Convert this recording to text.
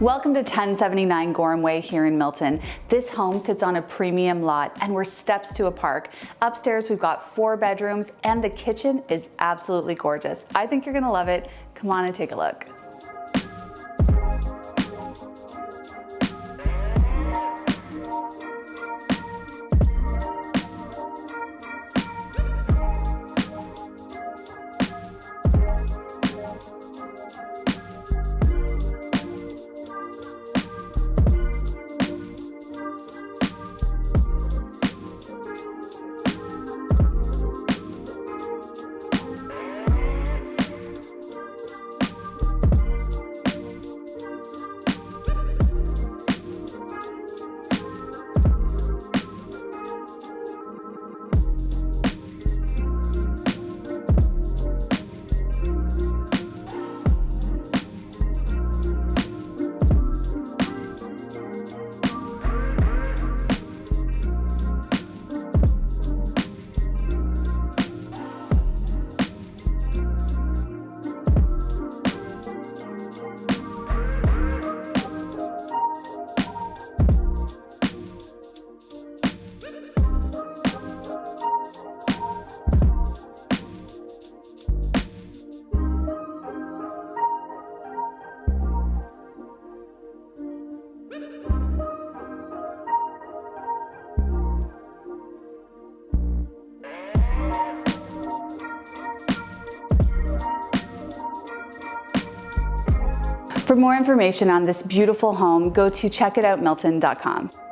Welcome to 1079 Gorham Way here in Milton. This home sits on a premium lot and we're steps to a park. Upstairs we've got four bedrooms and the kitchen is absolutely gorgeous. I think you're gonna love it. Come on and take a look. For more information on this beautiful home, go to checkitoutmilton.com.